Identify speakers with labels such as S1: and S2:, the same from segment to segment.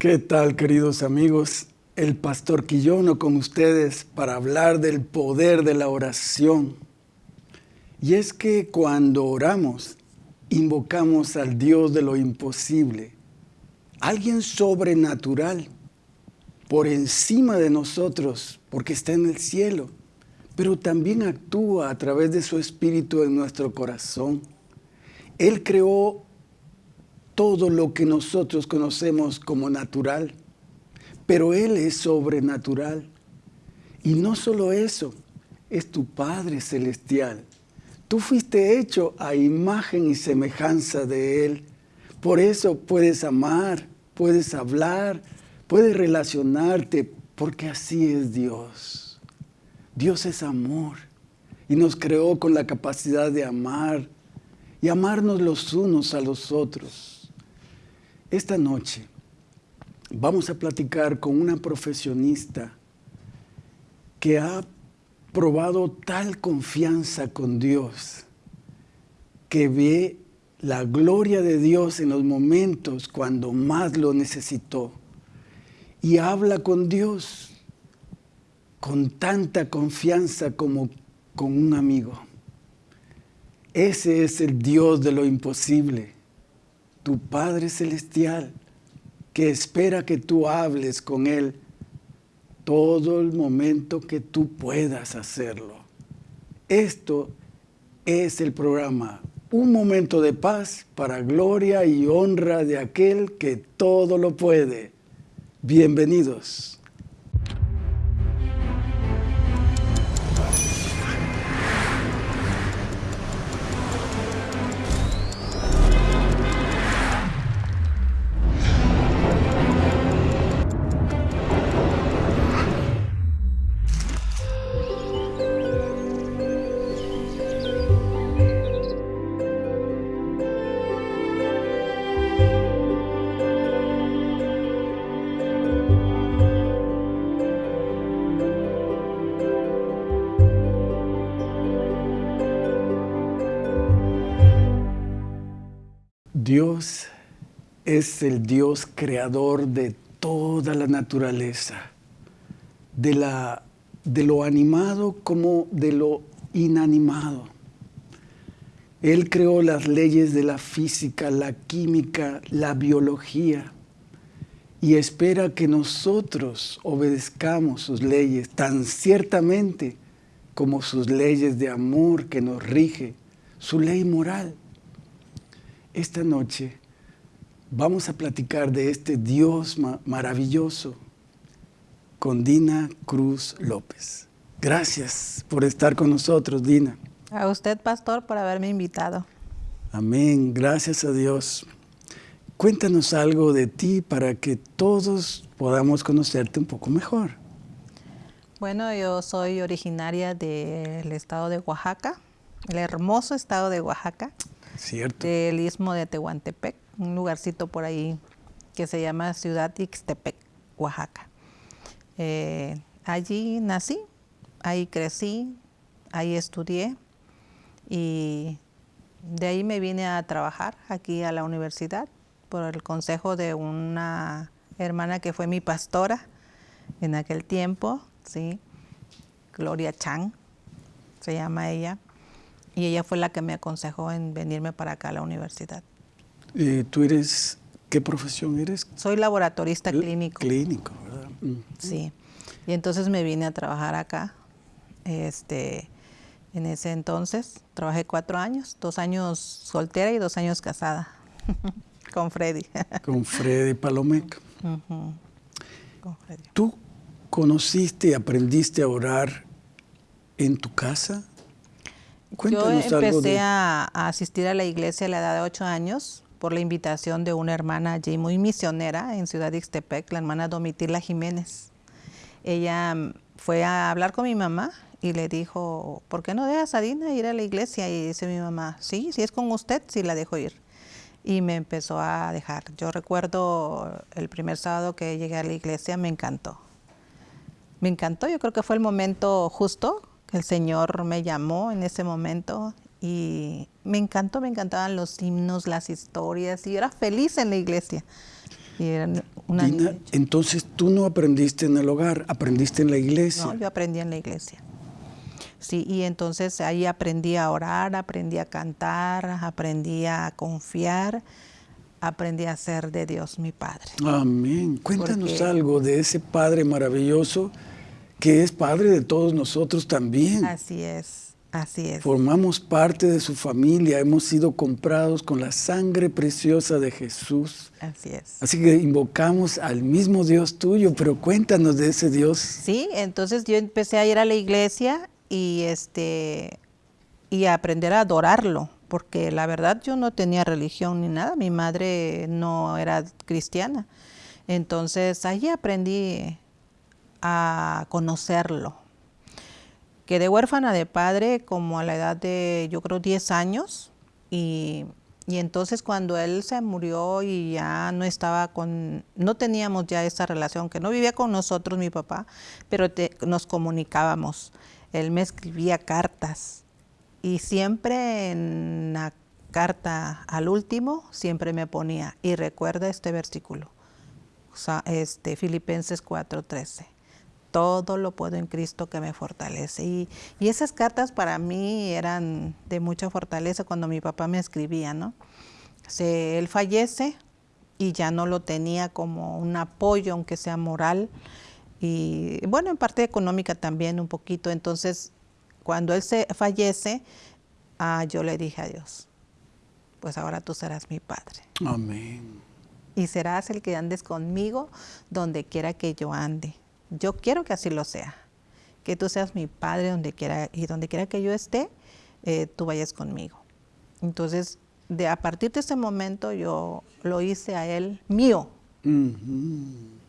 S1: ¿Qué tal, queridos amigos? El pastor Quillono con ustedes para hablar del poder de la oración. Y es que cuando oramos, invocamos al Dios de lo imposible, alguien sobrenatural, por encima de nosotros, porque está en el cielo, pero también actúa a través de su espíritu en nuestro corazón. Él creó todo lo que nosotros conocemos como natural, pero Él es sobrenatural. Y no solo eso, es tu Padre Celestial. Tú fuiste hecho a imagen y semejanza de Él. Por eso puedes amar, puedes hablar, puedes relacionarte, porque así es Dios. Dios es amor y nos creó con la capacidad de amar y amarnos los unos a los otros. Esta noche vamos a platicar con una profesionista que ha probado tal confianza con Dios, que ve la gloria de Dios en los momentos cuando más lo necesitó y habla con Dios con tanta confianza como con un amigo. Ese es el Dios de lo imposible tu Padre Celestial, que espera que tú hables con Él todo el momento que tú puedas hacerlo. Esto es el programa Un momento de paz para gloria y honra de aquel que todo lo puede. Bienvenidos. Es el Dios creador de toda la naturaleza, de, la, de lo animado como de lo inanimado. Él creó las leyes de la física, la química, la biología y espera que nosotros obedezcamos sus leyes tan ciertamente como sus leyes de amor que nos rige, su ley moral. Esta noche vamos a platicar de este Dios maravilloso con Dina Cruz López. Gracias por estar con nosotros, Dina.
S2: A usted, pastor, por haberme invitado.
S1: Amén, gracias a Dios. Cuéntanos algo de ti para que todos podamos conocerte un poco mejor.
S2: Bueno, yo soy originaria del estado de Oaxaca, el hermoso estado de Oaxaca.
S1: Cierto.
S2: del istmo de Tehuantepec, un lugarcito por ahí que se llama Ciudad Ixtepec, Oaxaca. Eh, allí nací, ahí crecí, ahí estudié y de ahí me vine a trabajar aquí a la universidad por el consejo de una hermana que fue mi pastora en aquel tiempo, ¿sí? Gloria Chang, se llama ella y ella fue la que me aconsejó en venirme para acá a la universidad.
S1: ¿Y ¿Tú eres, qué profesión eres?
S2: Soy laboratorista clínico.
S1: Clínico, ¿verdad? Mm.
S2: Sí, y entonces me vine a trabajar acá. Este, en ese entonces trabajé cuatro años, dos años soltera y dos años casada con Freddy.
S1: con Freddy Palomeca. con Freddy. ¿Tú conociste y aprendiste a orar en tu casa?
S2: Yo empecé a, asistir a la iglesia a la edad de ocho años por la invitación de una hermana allí muy misionera en Ciudad Ixtepec, la hermana Domitila Jiménez. Ella mm, fue a hablar con mi mamá y le dijo, ¿por qué no dejas a Dina ir a la iglesia? Y dice mi mamá, sí, si es con usted, sí la dejo ir. Y me empezó a dejar. Yo recuerdo el primer sábado que llegué a la iglesia, me encantó. Me encantó, yo creo que fue el momento justo el Señor me llamó en ese momento y me encantó, me encantaban los himnos, las historias y yo era feliz en la iglesia. Y eran una
S1: entonces tú no aprendiste en el hogar, aprendiste en la iglesia.
S2: No, yo aprendí en la iglesia. Sí, y entonces ahí aprendí a orar, aprendí a cantar, aprendí a confiar, aprendí a ser de Dios mi Padre.
S1: Amén. Cuéntanos algo de ese Padre maravilloso que es Padre de todos nosotros también.
S2: Así es. Así es.
S1: Formamos parte de su familia, hemos sido comprados con la sangre preciosa de Jesús.
S2: Así es.
S1: Así que invocamos al mismo Dios tuyo, pero cuéntanos de ese Dios.
S2: Sí, entonces yo empecé a ir a la iglesia y este y a aprender a adorarlo, porque la verdad yo no tenía religión ni nada, mi madre no era cristiana. Entonces allí aprendí a conocerlo, Quedé huérfana de padre como a la edad de, yo creo, 10 años. Y, entonces cuando él se murió y ya no estaba con, no teníamos ya esa relación, que no vivía con nosotros mi papá, pero nos comunicábamos. Él me escribía cartas y siempre en la carta al último, siempre me ponía, y recuerda este versículo, este, Filipenses 4:13 todo lo puedo en Cristo que me fortalece. Y, esas cartas para mí eran de mucha fortaleza cuando mi papá me escribía, ¿no? Se, él fallece y ya no lo tenía como un apoyo, aunque sea moral, y bueno, en parte económica también un poquito. Entonces, cuando él se fallece, ah, yo le dije a Dios, pues ahora tú serás mi padre.
S1: Amén.
S2: Y serás el que andes conmigo donde quiera que yo ande. Yo quiero que así lo sea. Que tú seas mi padre donde quiera y donde quiera que yo esté, eh, tú vayas conmigo. Entonces, de a partir de ese momento yo lo hice a él mío.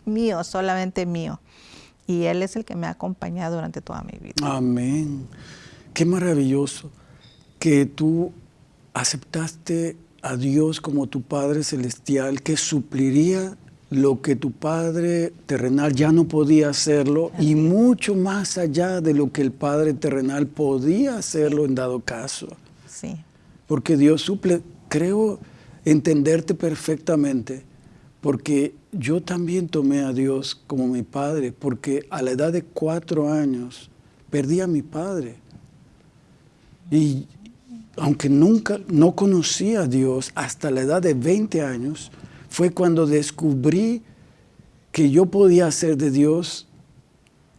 S2: Mío, solamente mío. Y él es el que me ha acompañado durante toda mi vida.
S1: Amén. Qué maravilloso que tú aceptaste a Dios como tu Padre Celestial que supliría lo que tu padre terrenal ya no podía hacerlo y mucho más allá de lo que el padre terrenal podía hacerlo en dado caso.
S2: Sí.
S1: Porque Dios suple, creo entenderte perfectamente, porque yo también tomé a Dios como mi padre, porque a la edad de cuatro años perdí a mi padre. Y aunque nunca, no conocía a Dios hasta la edad de 20 años, fue cuando descubrí que yo podía hacer de Dios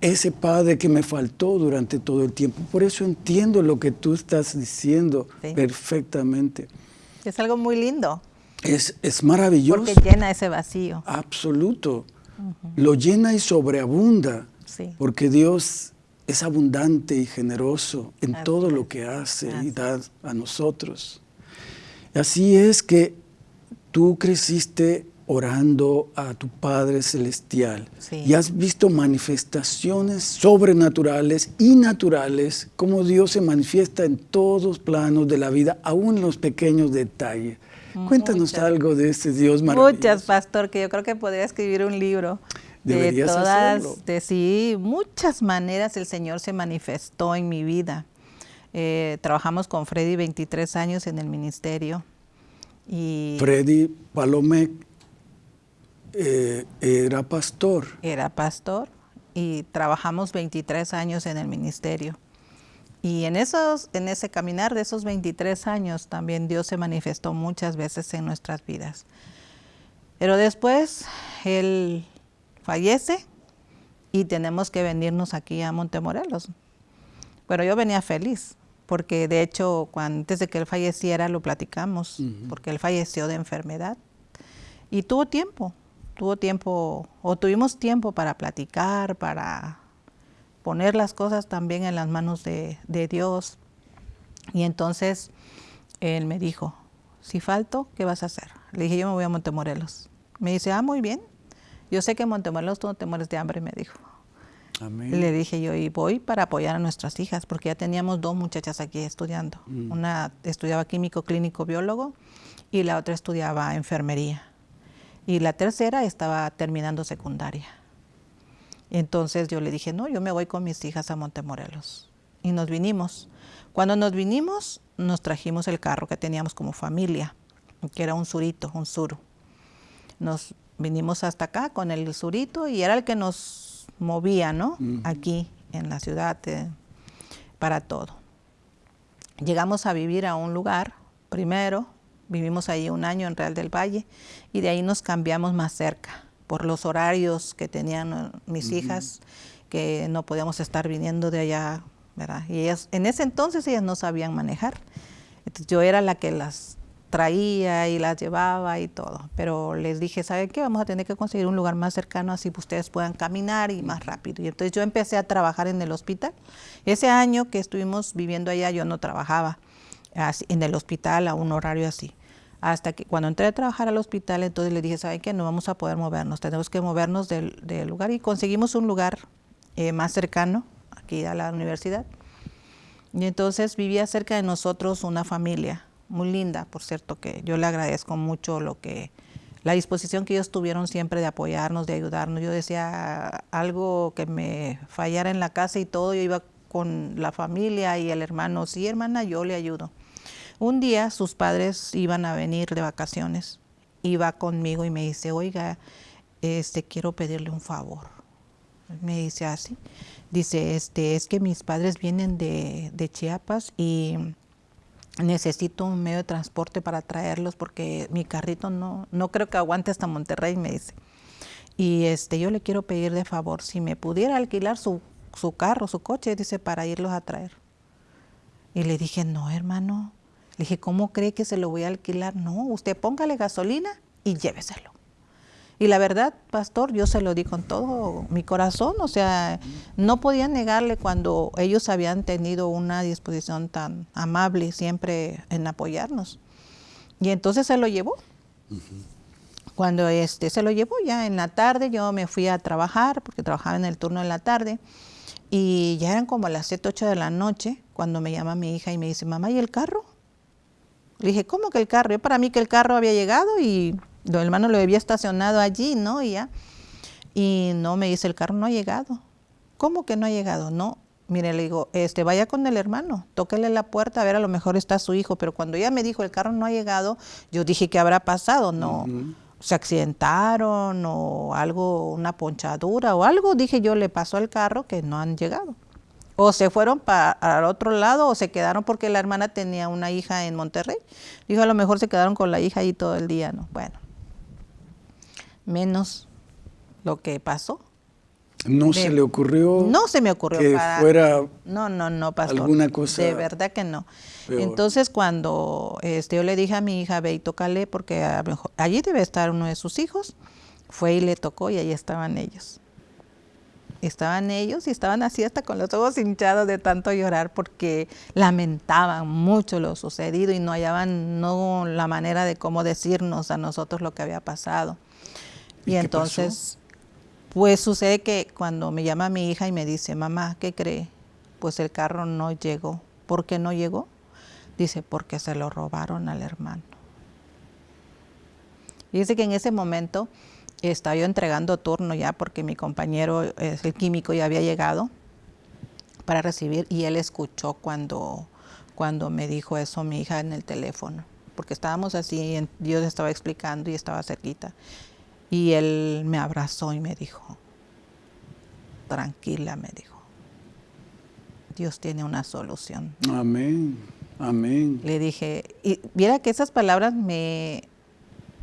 S1: ese Padre que me faltó durante todo el tiempo. Por eso entiendo lo que tú estás diciendo perfectamente.
S2: Es algo muy lindo.
S1: Es, es, maravilloso.
S2: Porque llena ese vacío.
S1: Absoluto. Lo llena y sobreabunda. Porque Dios es abundante y generoso en todo lo que hace y da a nosotros. Así es que tú creciste orando a tu Padre Celestial y has visto manifestaciones sobrenaturales y naturales, como Dios se manifiesta en todos los planos de la vida, aún en los pequeños detalles. Cuéntanos algo de ese Dios maravilloso.
S2: Muchas, pastor, que yo creo que podría escribir un libro. de todas, de sí, muchas maneras el Señor se manifestó en mi vida. Eh, trabajamos con Freddy 23 años en el ministerio
S1: Freddy Palomé eh, era pastor.
S2: Era pastor y trabajamos 23 años en el ministerio. Y en, esos, en ese caminar de esos 23 años también Dios se manifestó muchas veces en nuestras vidas. Pero después Él fallece y tenemos que venirnos aquí a Montemorelos. Pero yo venía feliz, porque de hecho antes de que él falleciera lo platicamos, porque él falleció de enfermedad y tuvo tiempo, tuvo tiempo o tuvimos tiempo para platicar, para poner las cosas también en las manos de, Dios. Y entonces él me dijo, si falto, ¿qué vas a hacer? Le dije, yo me voy a Montemorelos. Me dice, ah, muy bien. Yo sé que en Montemorelos tú no te mueres de hambre, me dijo. Le dije yo, y voy para apoyar a nuestras hijas, porque ya teníamos dos muchachas aquí estudiando. Mm. Una estudiaba químico clínico biólogo y la otra estudiaba enfermería. Y la tercera estaba terminando secundaria. Entonces yo le dije, no, yo me voy con mis hijas a Montemorelos. Y nos vinimos. Cuando nos vinimos, nos trajimos el carro que teníamos como familia, que era un surito, un suru. Nos vinimos hasta acá con el surito y era el que nos movía, ¿no? Aquí en la ciudad eh, para todo. Llegamos a vivir a un lugar primero, vivimos ahí un año en Real del Valle y de ahí nos cambiamos más cerca por los horarios que tenían eh, mis hijas, que no podíamos estar viniendo de allá, ¿verdad? Y ellas, en ese entonces ellas no sabían manejar. Entonces yo era la que las traía y las llevaba y todo. Pero les dije, ¿saben qué? Vamos a tener que conseguir un lugar más cercano así que ustedes puedan caminar y más rápido. Y entonces yo empecé a trabajar en el hospital. Ese año que estuvimos viviendo allá yo no trabajaba en el hospital a un horario así. Hasta que cuando entré a trabajar al hospital, entonces le dije, ¿saben qué? No vamos a poder movernos, tenemos que movernos del, lugar. Y conseguimos un lugar eh, más cercano, aquí a la universidad. Y entonces vivía cerca de nosotros una familia muy linda, por cierto, que yo le agradezco mucho lo que, la disposición que ellos tuvieron siempre de apoyarnos, de ayudarnos. Yo decía algo que me fallara en la casa y todo, yo iba con la familia y el hermano, sí hermana, yo le ayudo. Un día sus padres iban a venir de vacaciones, iba conmigo y me dice, oiga, este, quiero pedirle un favor. Me dice así, dice, este, es que mis padres vienen de, de Chiapas y necesito un medio de transporte para traerlos porque mi carrito no, no creo que aguante hasta Monterrey, me dice. Y este, yo le quiero pedir de favor si me pudiera alquilar su, su carro, su coche, dice, para irlos a traer. Y le dije, no, hermano. Le dije, ¿cómo cree que se lo voy a alquilar? No, usted póngale gasolina y lléveselo. Y la verdad, pastor, yo se lo di con todo mi corazón, o sea, no podía negarle cuando ellos habían tenido una disposición tan amable siempre en apoyarnos. Y entonces se lo llevó. Cuando este se lo llevó ya en la tarde, yo me fui a trabajar, porque trabajaba en el turno de la tarde, y ya eran como las 7, 8 de la noche, cuando me llama mi hija y me dice, mamá, ¿y el carro? Le dije, ¿cómo que el carro? Yo para mí que el carro había llegado y el hermano lo había estacionado allí, ¿no? Y, ya, y no, me dice, el carro no ha llegado. ¿Cómo que no ha llegado? No. Mire, le digo, este, vaya con el hermano, tóquele la puerta, a ver, a lo mejor está su hijo. Pero cuando ella me dijo, el carro no ha llegado, yo dije, ¿qué habrá pasado? No, se accidentaron o algo, una ponchadura o algo, dije yo, le pasó al carro que no han llegado. O se fueron para al otro lado o se quedaron porque la hermana tenía una hija en Monterrey. Dijo, a lo mejor se quedaron con la hija ahí todo el día, ¿no? Bueno, menos lo que pasó.
S1: ¿No se le ocurrió?
S2: No se me ocurrió
S1: que fuera
S2: no, no, no, pastor.
S1: alguna cosa.
S2: De verdad que no. Entonces cuando este, yo le dije a mi hija, ve y tócale porque allí debe estar uno de sus hijos, fue y le tocó y ahí estaban ellos. Estaban ellos y estaban así hasta con los ojos hinchados de tanto llorar porque lamentaban mucho lo sucedido y no hallaban no la manera de cómo decirnos a nosotros lo que había pasado. Y, entonces, pues sucede que cuando me llama mi hija y me dice, mamá, ¿qué cree? Pues el carro no llegó. ¿Por qué no llegó? Dice, porque se lo robaron al hermano. Y dice que en ese momento estaba yo entregando turno ya porque mi compañero, el químico, ya había llegado para recibir y él escuchó cuando, cuando me dijo eso mi hija en el teléfono, porque estábamos así, yo le estaba explicando y estaba cerquita. Y él me abrazó y me dijo, tranquila, me dijo, Dios tiene una solución.
S1: Amén, amén.
S2: Le dije, y viera que esas palabras me...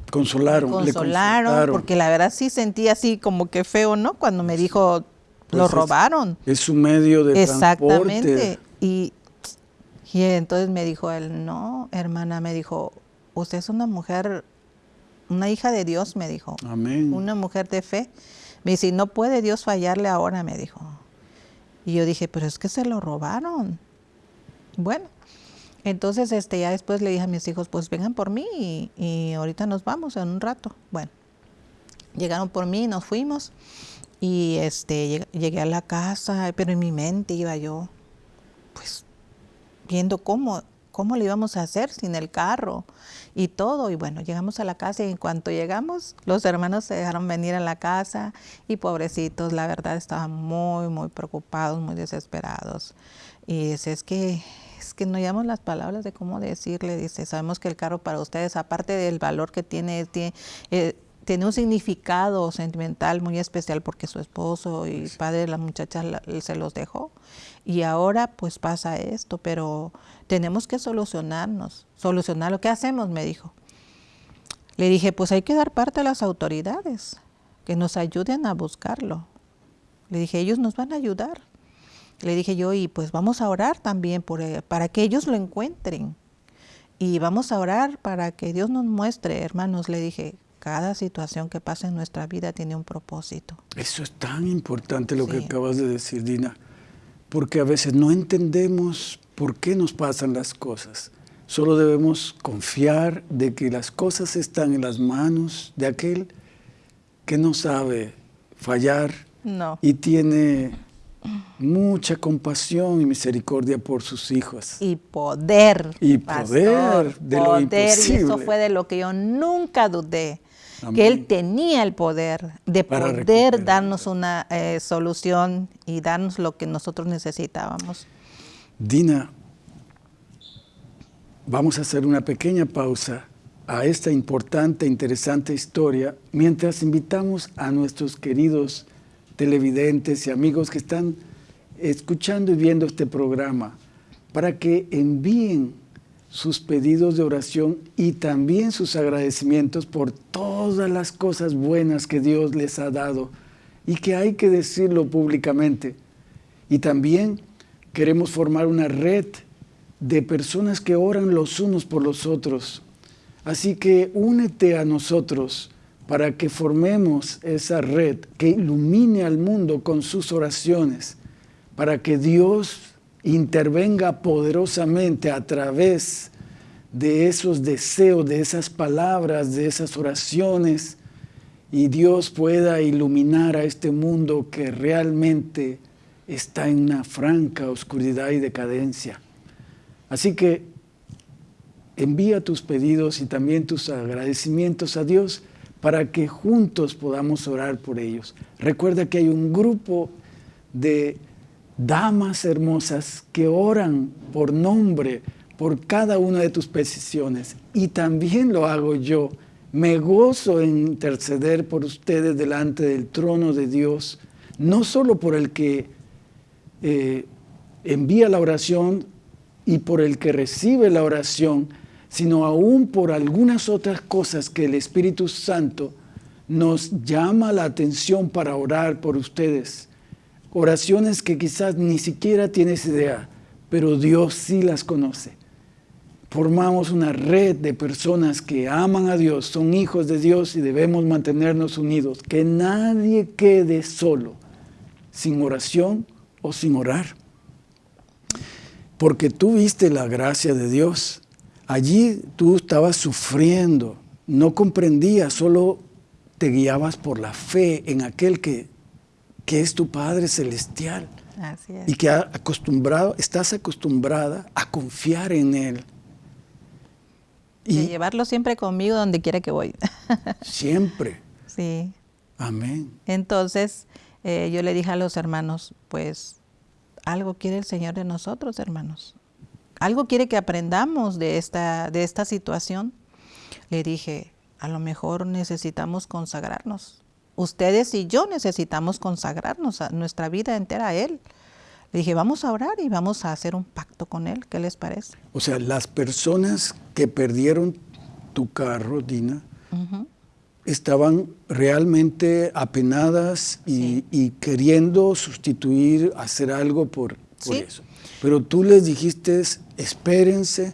S1: Consolaron.
S2: consolaron, porque la verdad sí sentí así como que feo, ¿no? Cuando me dijo, lo pues robaron.
S1: Es un medio de
S2: Exactamente. Y, y entonces me dijo él, no, hermana, me dijo, usted es una mujer una hija de Dios, me dijo.
S1: Amén.
S2: Una mujer de fe. Me dice, no puede Dios fallarle ahora, me dijo. Y yo dije, pero es que se lo robaron. Bueno, entonces este, ya después le dije a mis hijos, pues vengan por mí y, y ahorita nos vamos en un rato. Bueno, llegaron por mí, nos fuimos y este, llegué a la casa, pero en mi mente iba yo, pues viendo cómo ¿Cómo le íbamos a hacer sin el carro y todo? Y bueno, llegamos a la casa y en cuanto llegamos, los hermanos se dejaron venir a la casa y pobrecitos, la verdad, estaban muy, muy preocupados, muy desesperados. Y dice, es que, es que no llamamos las palabras de cómo decirle, dice, sabemos que el carro para ustedes, aparte del valor que tiene, tiene, eh, tiene un significado sentimental muy especial porque su esposo y padre de la muchacha se los dejó. Y ahora pues pasa esto, pero tenemos que solucionarnos, solucionar lo que hacemos, me dijo. Le dije, pues hay que dar parte a las autoridades, que nos ayuden a buscarlo. Le dije, ellos nos van a ayudar. Le dije yo, y pues vamos a orar también por, eh, para que ellos lo encuentren. Y vamos a orar para que Dios nos muestre, hermanos, le dije, cada situación que pasa en nuestra vida tiene un propósito.
S1: Eso es tan importante lo que acabas de decir, Dina porque a veces no entendemos por qué nos pasan las cosas. Solo debemos confiar de que las cosas están en las manos de aquel que no sabe fallar y tiene mucha compasión y misericordia por sus hijos.
S2: Y poder.
S1: Y poder de lo imposible.
S2: Y eso fue de lo que yo nunca dudé que Él tenía el poder de poder darnos una eh, solución y darnos lo que nosotros necesitábamos.
S1: Dina, vamos a hacer una pequeña pausa a esta importante, interesante historia, mientras invitamos a nuestros queridos televidentes y amigos que están escuchando y viendo este programa para que envíen sus pedidos de oración y también sus agradecimientos por todas las cosas buenas que Dios les ha dado y que hay que decirlo públicamente. Y también queremos formar una red de personas que oran los unos por los otros. Así que únete a nosotros para que formemos esa red que ilumine al mundo con sus oraciones, para que Dios intervenga poderosamente a través de esos deseos, de esas palabras, de esas oraciones, y Dios pueda iluminar a este mundo que realmente está en una franca oscuridad y decadencia. Así que envía tus pedidos y también tus agradecimientos a Dios para que juntos podamos orar por ellos. Recuerda que hay un grupo de damas hermosas que oran por nombre por cada una de tus peticiones. Y también lo hago yo. Me gozo en interceder por ustedes delante del trono de Dios, no solo por el que eh, envía la oración y por el que recibe la oración, sino aún por algunas otras cosas que el Espíritu Santo nos llama la atención para orar por ustedes oraciones que quizás ni siquiera tienes idea, pero Dios sí las conoce. Formamos una red de personas que aman a Dios, son hijos de Dios y debemos mantenernos unidos. Que nadie quede solo, sin oración o sin orar. Porque tú viste la gracia de Dios. Allí tú estabas sufriendo, no comprendías, solo te guiabas por la fe en aquel que que es tu Padre Celestial. Y que ha acostumbrado, estás acostumbrada a confiar en Él.
S2: Y, llevarlo siempre conmigo donde quiera que voy.
S1: siempre.
S2: Sí.
S1: Amén.
S2: Entonces, eh, yo le dije a los hermanos, pues, algo quiere el Señor de nosotros, hermanos. Algo quiere que aprendamos de esta, de esta situación. Le dije, a lo mejor necesitamos consagrarnos ustedes y yo necesitamos consagrarnos a nuestra vida entera a Él. Le dije, vamos a orar y vamos a hacer un pacto con Él. ¿Qué les parece?
S1: O sea, las personas que perdieron tu carro, Dina, estaban realmente apenadas y, queriendo sustituir, hacer algo por, eso. Pero tú les dijiste, espérense,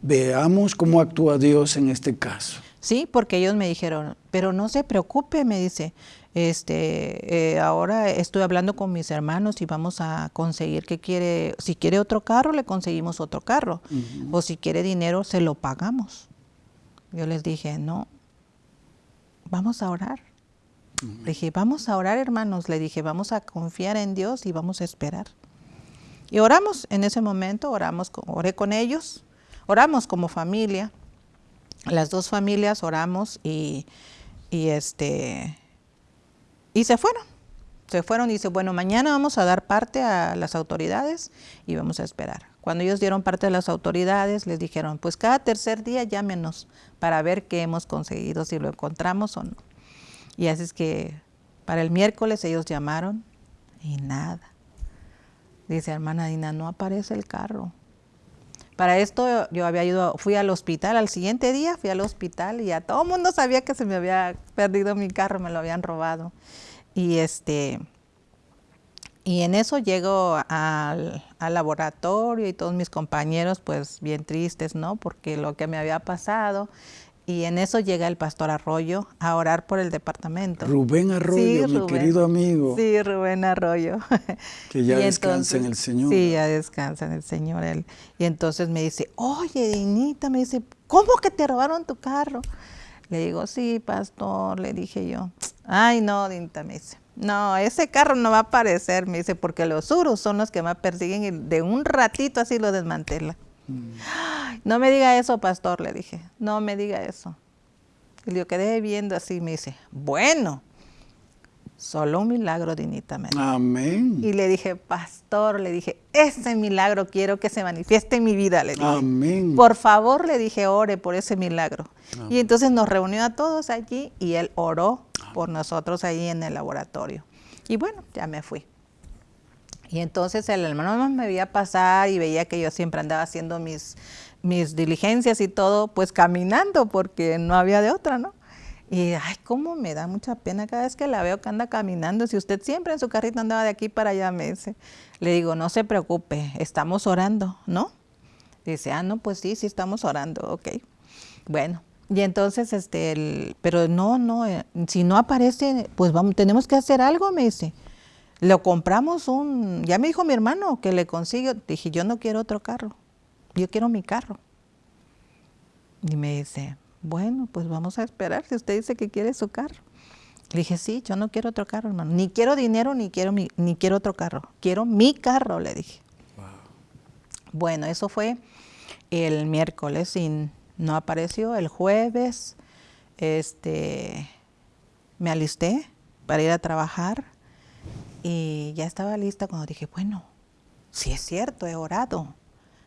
S1: veamos cómo actúa Dios en este caso.
S2: Sí, porque ellos me dijeron, pero no se preocupe, me dice, este, eh, ahora estoy hablando con mis hermanos y vamos a conseguir que quiere, si quiere otro carro, le conseguimos otro carro, o si quiere dinero, se lo pagamos. Yo les dije, no, vamos a orar. Le dije, vamos a orar, hermanos. Le dije, vamos a confiar en Dios y vamos a esperar. Y oramos en ese momento, oramos, oré con ellos, oramos como familia las dos familias oramos y, este y se fueron. Se fueron y dice, bueno, mañana vamos a dar parte a las autoridades y vamos a esperar. Cuando ellos dieron parte a las autoridades, les dijeron, pues cada tercer día llámenos para ver qué hemos conseguido, si lo encontramos o no. Y así es que para el miércoles ellos llamaron y nada. Dice hermana Dina, no aparece el carro. Para esto yo había ido, fui al hospital, al siguiente día fui al hospital y ya todo el mundo sabía que se me había perdido mi carro, me lo habían robado. Y este, y en eso llego al, al, laboratorio y todos mis compañeros pues bien tristes, ¿no? Porque lo que me había pasado. Y en eso llega el pastor Arroyo a orar por el departamento.
S1: Rubén Arroyo, mi querido amigo.
S2: Sí, Rubén Arroyo.
S1: Que ya descansa en el Señor.
S2: Sí, ya descansa en el Señor. Él. Y entonces me dice, oye, Dinita, me dice, ¿cómo que te robaron tu carro? Le digo, sí, pastor, le dije yo. Ay, no, Dinita, me dice. No, ese carro no va a aparecer, me dice, porque los urus son los que me persiguen y de un ratito así lo desmantela. No me diga eso, pastor, le dije. No me diga eso. Y yo quedé viendo así, me dice, bueno, solo un milagro, Dinita.
S1: Amén.
S2: Y le dije, pastor, le dije, ese milagro quiero que se manifieste en mi vida, le dije.
S1: Amén.
S2: Por favor, le dije, ore por ese milagro. Y entonces nos reunió a todos allí y él oró por nosotros ahí en el laboratorio. Y bueno, ya me fui. Y entonces el hermano me veía pasar y veía que yo siempre andaba haciendo mis, mis diligencias y todo, pues caminando, porque no había de otra, ¿no? Y, ay, cómo me da mucha pena cada vez que la veo que anda caminando. Si usted siempre en su carrito andaba de aquí para allá, me dice. Le digo, no se preocupe, estamos orando, ¿no? Dice, ah, no, pues sí, sí estamos orando, ok. Bueno, y entonces, este, el, pero no, no, eh, si no aparece, pues vamos, tenemos que hacer algo, me dice. Lo compramos un, ya me dijo mi hermano que le consigo, dije, yo no quiero otro carro, yo quiero mi carro. Y me dice, bueno, pues vamos a esperar si usted dice que quiere su carro. Le dije, sí, yo no quiero otro carro, hermano. Ni quiero dinero, ni quiero, ni quiero otro carro. Quiero mi carro, le dije. Bueno, eso fue el miércoles y no apareció. El jueves este, me alisté para ir a trabajar y ya estaba lista cuando dije, bueno, si es cierto, he orado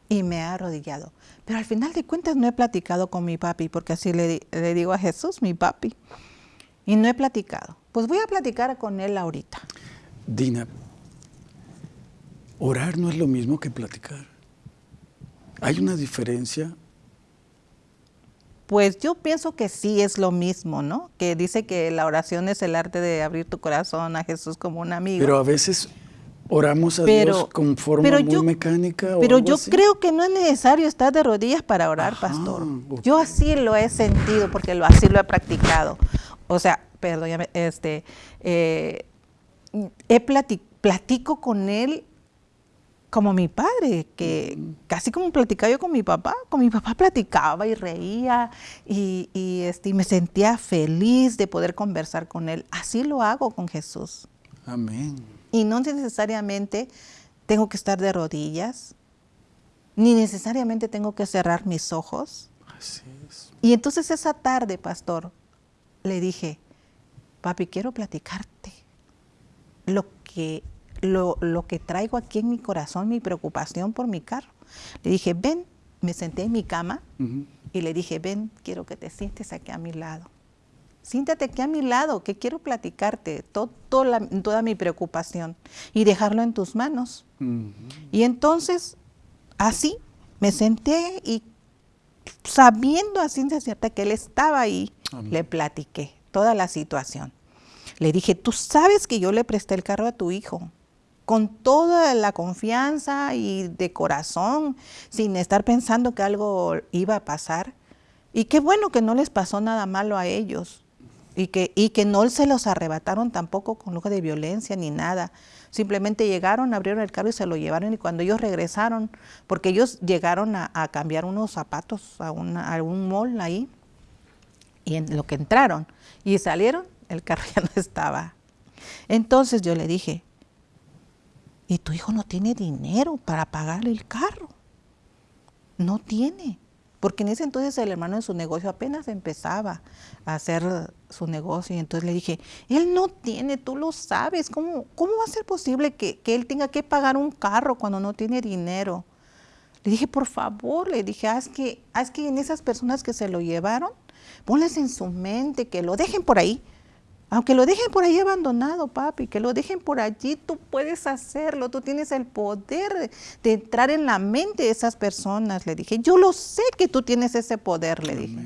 S2: y me he arrodillado. Pero al final de cuentas no he platicado con mi papi, porque así le, le, digo a Jesús, mi papi. Y no he platicado. Pues voy a platicar con él ahorita.
S1: Dina, orar no es lo mismo que platicar. ¿Hay una diferencia?
S2: Pues yo pienso que sí es lo mismo, ¿no? Que dice que la oración es el arte de abrir tu corazón a Jesús como un amigo.
S1: Pero a veces oramos a Dios con forma muy mecánica.
S2: pero yo creo que no es necesario estar de rodillas para orar, pastor. Yo así lo he sentido porque lo, así lo he practicado. O sea, perdón, este, eh, he platico con él como mi padre, que casi como platicaba yo con mi papá, con mi papá platicaba y reía y, este, y me sentía feliz de poder conversar con él. Así lo hago con Jesús.
S1: Amén.
S2: Y no necesariamente tengo que estar de rodillas, ni necesariamente tengo que cerrar mis ojos.
S1: Así es.
S2: Y entonces esa tarde, pastor, le dije, papi, quiero platicarte lo que lo, que traigo aquí en mi corazón, mi preocupación por mi carro. Le dije, ven, me senté en mi cama y le dije, ven, quiero que te sientes aquí a mi lado. Siéntate aquí a mi lado, que quiero platicarte todo, toda mi preocupación y dejarlo en tus manos. Y entonces, así, me senté y sabiendo a ciencia cierta que él estaba ahí, le platiqué toda la situación. Le dije, tú sabes que yo le presté el carro a tu hijo con toda la confianza y de corazón, sin estar pensando que algo iba a pasar. Y qué bueno que no les pasó nada malo a ellos y que, y que no se los arrebataron tampoco con lujo de violencia ni nada. Simplemente llegaron, abrieron el carro y se lo llevaron y cuando ellos regresaron, porque ellos llegaron a, cambiar unos zapatos a, un mall ahí, y en lo que entraron y salieron, el carro ya no estaba. Entonces yo le dije, y tu hijo no tiene dinero para pagarle el carro. No tiene. Porque en ese entonces el hermano en su negocio apenas empezaba a hacer su negocio. Y entonces le dije, él no tiene, tú lo sabes. ¿Cómo, cómo va a ser posible que, él tenga que pagar un carro cuando no tiene dinero? Le dije, por favor, le dije, haz que, haz que en esas personas que se lo llevaron, ponles en su mente que lo dejen por ahí Aunque lo dejen por ahí abandonado, papi, que lo dejen por allí, tú puedes hacerlo, tú tienes el poder de entrar en la mente de esas personas, le dije. Yo lo sé que tú tienes ese poder, le dije.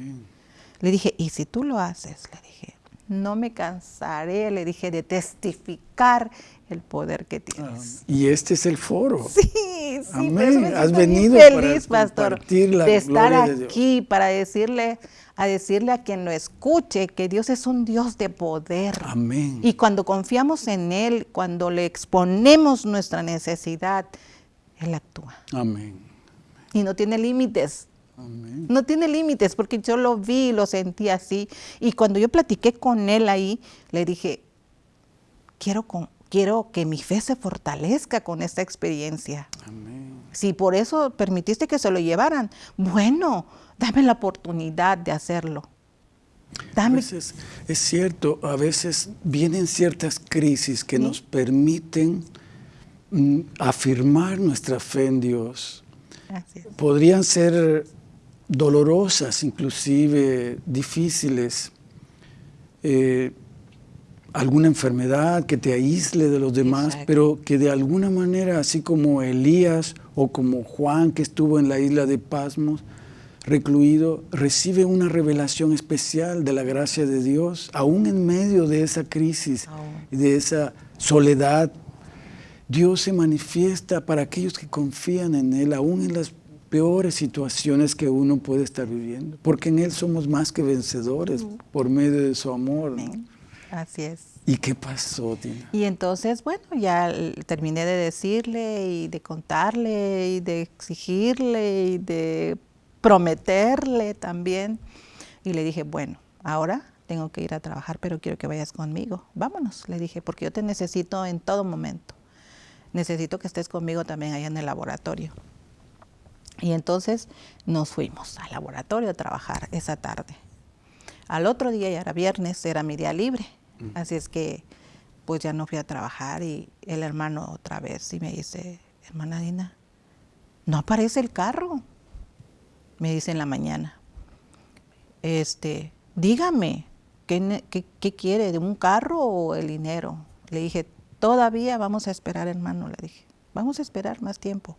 S2: Le dije, y si tú lo haces, le dije, no me cansaré, le dije, de testificar el poder que tienes.
S1: y este es el foro.
S2: Sí, sí.
S1: Amén. Has venido
S2: feliz, para pastor, de estar aquí para decirle a decirle a quien lo escuche que Dios es un Dios de poder.
S1: Amén.
S2: Y cuando confiamos en Él, cuando le exponemos nuestra necesidad, Él actúa.
S1: Amén.
S2: Y no tiene límites. Amén. No tiene límites porque yo lo vi, lo sentí así. Y cuando yo platiqué con Él ahí, le dije, quiero, quiero que mi fe se fortalezca con esta experiencia. Amén. Si por eso permitiste que se lo llevaran, bueno, dame la oportunidad de hacerlo.
S1: Dame. es cierto, a veces vienen ciertas crisis que nos permiten mm, afirmar nuestra fe en Dios. Podrían ser dolorosas, inclusive difíciles. Eh, alguna enfermedad que te aísle de los demás, pero que de alguna manera, así como Elías o como Juan que estuvo en la isla de Pasmos, recluido, recibe una revelación especial de la gracia de Dios, aún en medio de esa crisis y de esa soledad. Dios se manifiesta para aquellos que confían en Él, aún en las peores situaciones que uno puede estar viviendo, porque en Él somos más que vencedores por medio de su amor.
S2: Así es.
S1: ¿Y qué pasó, Tina?
S2: Y entonces, bueno, ya terminé de decirle y de contarle y de exigirle y de prometerle también. Y le dije, bueno, ahora tengo que ir a trabajar, pero quiero que vayas conmigo. Vámonos, le dije, porque yo te necesito en todo momento. Necesito que estés conmigo también allá en el laboratorio. Y entonces nos fuimos al laboratorio a trabajar esa tarde. Al otro día, ya era viernes, era mi día libre. Mm. Así es que pues ya no fui a trabajar y el hermano otra vez y me dice, hermana Dina, no aparece el carro me dice en la mañana, este, dígame, ¿qué, qué, quiere? ¿De un carro o el dinero? Le dije, todavía vamos a esperar, hermano, le dije, vamos a esperar más tiempo.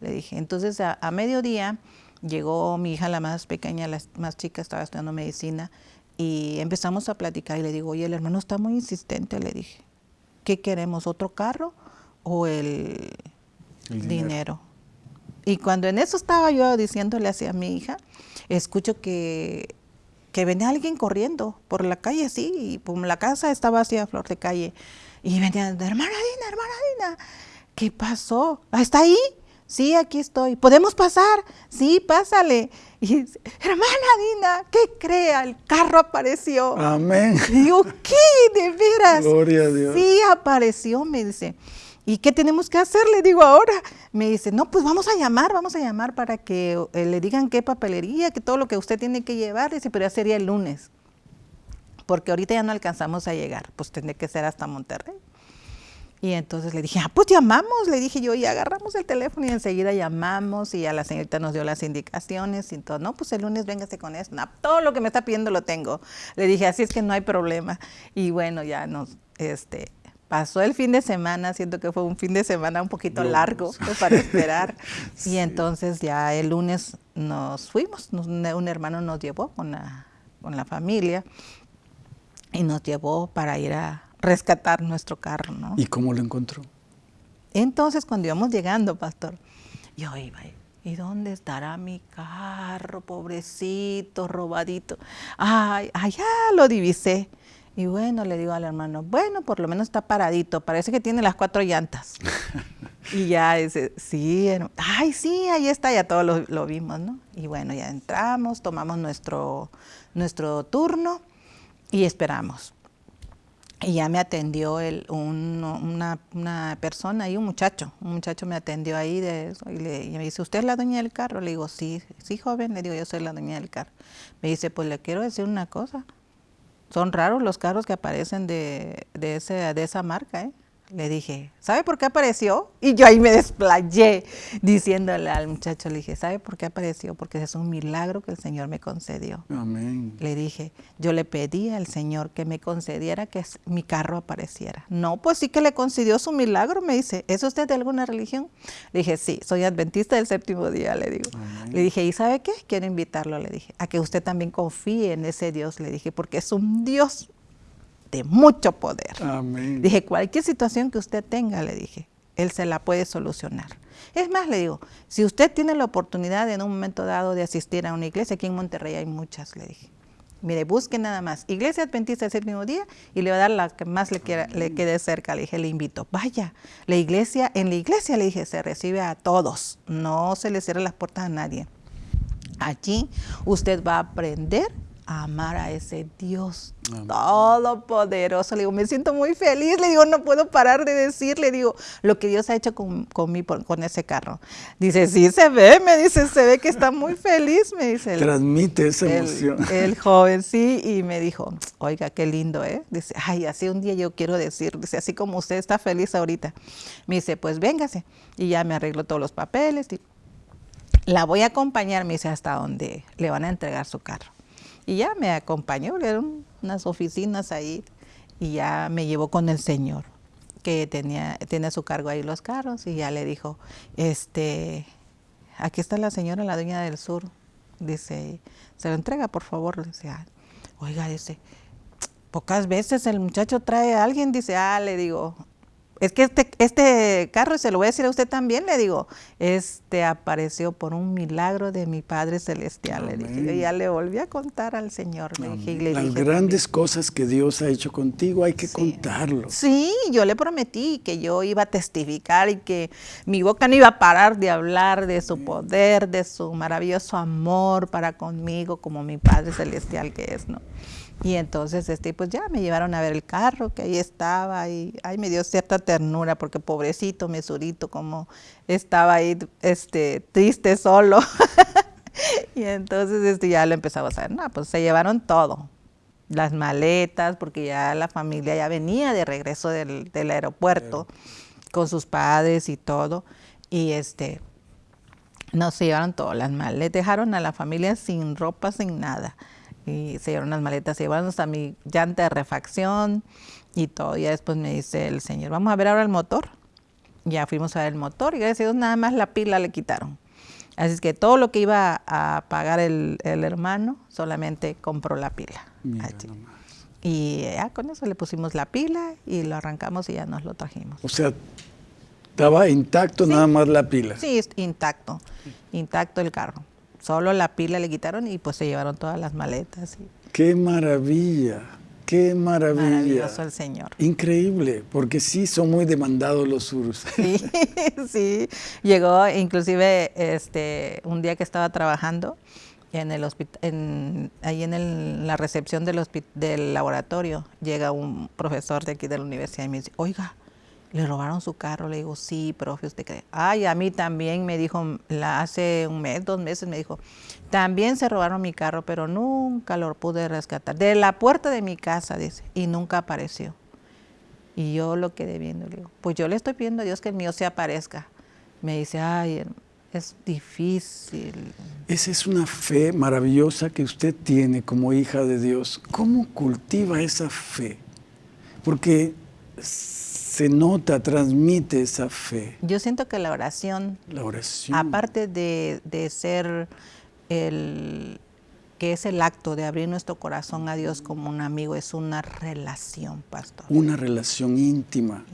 S2: Le dije, entonces a, mediodía llegó mi hija, la más pequeña, la más chica, estaba estudiando medicina, y empezamos a platicar y le digo, oye, el hermano está muy insistente, le dije, ¿qué queremos? ¿Otro carro o el, dinero? Y cuando en eso estaba yo diciéndole hacia mi hija, escucho que, que venía alguien corriendo por la calle así, y pues, la casa estaba así a flor de calle. Y venía, hermana Dina, hermana Dina, ¿qué pasó? ¿Ah, ¿Está ahí? Sí, aquí estoy. ¿Podemos pasar? Sí, pásale. Y hermana Dina, ¿qué crea? El carro apareció.
S1: Amén.
S2: Y digo, ¿qué? ¿De veras?
S1: Gloria a Dios.
S2: Sí, apareció, me dice. ¿Y qué tenemos que hacer? Le digo ahora. Me dice, no, pues vamos a llamar, vamos a llamar para que eh, le digan qué papelería, que todo lo que usted tiene que llevar. Dice, pero ya sería el lunes. Porque ahorita ya no alcanzamos a llegar, pues tendré que ser hasta Monterrey. Y entonces le dije, ah, pues llamamos, le dije yo, y agarramos el teléfono y enseguida llamamos y a la señorita nos dio las indicaciones y todo, no, pues el lunes véngase con eso, todo lo que me está pidiendo lo tengo. Le dije, así es que no hay problema. Y bueno, ya nos, este, pasó el fin de semana, siento que fue un fin de semana un poquito largo pues, para esperar. Y entonces ya el lunes nos fuimos, un hermano nos llevó con la, con la familia y nos llevó para ir a rescatar nuestro carro. ¿no?
S1: ¿Y cómo lo encontró?
S2: Entonces cuando íbamos llegando, pastor, yo iba, ¿y dónde estará mi carro, pobrecito, robadito? Ay, allá lo divisé. Y bueno, le digo al hermano, bueno, por lo menos está paradito, parece que tiene las cuatro llantas. y ya dice, sí, ay, sí, ahí está, ya todos lo, vimos, ¿no? Y bueno, ya entramos, tomamos nuestro, nuestro turno y esperamos. Y ya me atendió el, una, persona ahí, un muchacho, un muchacho me atendió ahí de eso, y, le, y me dice, ¿usted es la dueña del carro? Le digo, sí, sí, joven, le digo, yo soy la dueña del carro. Me dice, pues le quiero decir una cosa, son raros los carros que aparecen de, ese, de esa marca, ¿eh? Le dije, ¿sabe por qué apareció? Y yo ahí me desplayé diciéndole al muchacho, le dije, ¿sabe por qué apareció? Porque es un milagro que el Señor me concedió.
S1: Amén.
S2: Le dije, yo le pedí al Señor que me concediera que mi carro apareciera. No, pues sí que le concedió su milagro, me dice, ¿es usted de alguna religión? Le dije, sí, soy adventista del séptimo día, le digo. Le dije, ¿y sabe qué? Quiero invitarlo, le dije, a que usted también confíe en ese Dios, le dije, porque es un Dios de mucho poder. Dije, cualquier situación que usted tenga, le dije, Él se la puede solucionar. Es más, le digo, si usted tiene la oportunidad en un momento dado de asistir a una iglesia, aquí en Monterrey hay muchas, le dije. Mire, busque nada más. Iglesia Adventista del séptimo día y le va a dar la que más le, quiera, le quede cerca. Le dije, le invito. Vaya, la iglesia, en la iglesia le dije, se recibe a todos. No se le cierra las puertas a nadie. Allí usted va a aprender amar a ese Dios todopoderoso. Le digo, me siento muy feliz. Le digo, no puedo parar de decir, le digo, lo que Dios ha hecho con, con, con ese carro. Dice, sí, se ve, me dice, se ve que está muy feliz, me dice.
S1: Transmite esa emoción.
S2: El, joven, sí, y me dijo, oiga, qué lindo, ¿eh? Dice, ay, así un día yo quiero decir, dice, así como usted está feliz ahorita. Me dice, pues véngase. Y ya me arreglo todos los papeles. Y la voy a acompañar, me dice, hasta donde le van a entregar su carro. Y ya me acompañó, eran unas oficinas ahí y ya me llevó con el señor que tenía, tiene a su cargo ahí los carros y ya le dijo, este, aquí está la señora, la dueña del sur, dice, se lo entrega por favor, le dice, ah, oiga, dice, pocas veces el muchacho trae a alguien, dice, ah, le digo, es que este, este carro, y se lo voy a decir a usted también, le digo, este apareció por un milagro de mi Padre Celestial. Le dije, y ya le volví a contar al Señor.
S1: Las grandes cosas que Dios ha hecho contigo hay que contarlo.
S2: Sí, yo le prometí que yo iba a testificar y que mi boca no iba a parar de hablar de su poder, de su maravilloso amor para conmigo como mi Padre Celestial que es, ¿no? Y entonces, este, pues ya me llevaron a ver el carro que ahí estaba y ahí me dio cierta ternura porque pobrecito mesurito como estaba ahí este, triste solo. y entonces este, ya lo empezaba a saber, no, pues se llevaron todo, las maletas, porque ya la familia ya venía de regreso del, aeropuerto con sus padres y todo. Y este, no se llevaron todo, las maletas, dejaron a la familia sin ropa, sin nada y se llevaron las maletas, se llevaron hasta mi llanta de refacción y todo. Y después me dice el señor, vamos a ver ahora el motor. Ya fuimos a ver el motor y gracias a Dios nada más la pila le quitaron. Así es que todo lo que iba a pagar el, hermano, solamente compró la pila. Y ya con eso le pusimos la pila y lo arrancamos y ya nos lo trajimos.
S1: O sea, estaba intacto nada más la pila.
S2: Sí, intacto, intacto el carro. Solo la pila le quitaron y pues se llevaron todas las maletas.
S1: ¡Qué maravilla! ¡Qué maravilla!
S2: Maravilloso el Señor.
S1: Increíble, porque sí son muy demandados los surus.
S2: Sí, sí. Llegó inclusive este, un día que estaba trabajando en el hospital, ahí en la recepción del, del laboratorio, llega un profesor de aquí de la universidad y me dice, oiga, le robaron su carro. Le digo, sí, profe, ¿usted cree? Ay, a mí también me dijo, hace un mes, dos meses me dijo, también se robaron mi carro, pero nunca lo pude rescatar. De la puerta de mi casa, dice, y nunca apareció. Y yo lo quedé viendo, le digo, pues yo le estoy pidiendo a Dios que el mío se aparezca. Me dice, ay, es difícil.
S1: Esa es una fe maravillosa que usted tiene como hija de Dios. ¿Cómo cultiva esa fe? Porque se nota, transmite esa fe.
S2: Yo siento que la oración,
S1: la oración.
S2: aparte de, ser el que es el acto de abrir nuestro corazón a Dios como un amigo, es una relación, pastor.
S1: Una relación íntima.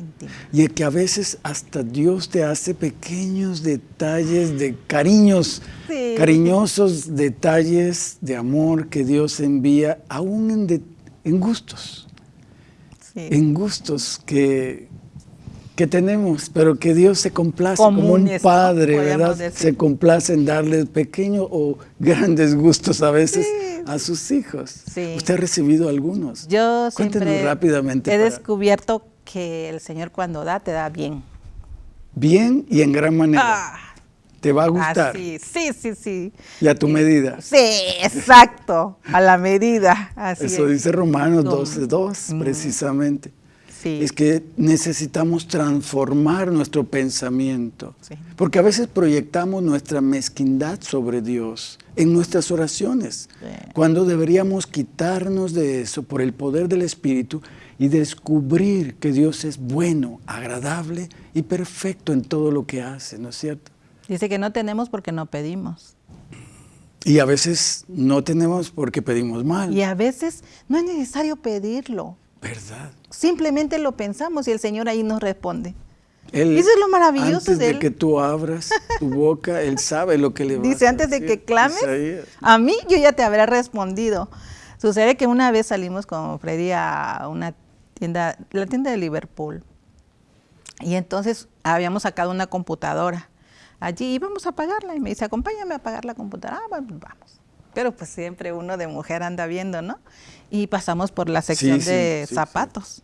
S1: Y que a veces hasta Dios te hace pequeños detalles de cariños, cariñosos detalles de amor que Dios envía, aún en, en gustos. En gustos que, que tenemos, pero que Dios se complace como un padre, ¿verdad? Se complace en darle pequeños o grandes gustos a veces a sus hijos. ¿Usted ha recibido algunos?
S2: Yo siempre rápidamente he descubierto que el Señor cuando da, te da bien.
S1: Bien y en gran manera. Ah. te va a gustar.
S2: sí, sí, sí.
S1: Y a tu medida.
S2: Sí, exacto, a la medida.
S1: Eso dice Romanos 12.2, 2, precisamente. Es que necesitamos transformar nuestro pensamiento. Porque a veces proyectamos nuestra mezquindad sobre Dios en nuestras oraciones, cuando deberíamos quitarnos de eso por el poder del Espíritu y descubrir que Dios es bueno, agradable y perfecto en todo lo que hace, ¿no es cierto?
S2: Dice que no tenemos porque no pedimos.
S1: Y a veces no tenemos porque pedimos mal.
S2: Y a veces no es necesario pedirlo.
S1: ¿Verdad?
S2: Simplemente lo pensamos y el Señor ahí nos responde. Eso es lo maravilloso
S1: antes de, que tú abras tu boca, Él sabe lo que le va
S2: Dice, antes de que clames, a mí yo ya te habré respondido. Sucede que una vez salimos con Freddy a una tienda, la tienda de Liverpool. Y entonces habíamos sacado una computadora. Allí íbamos a pagarla y me dice, acompáñame a pagar la computadora. Ah, bueno, vamos. Pero pues siempre uno de mujer anda viendo, ¿no? Y pasamos por la sección de zapatos.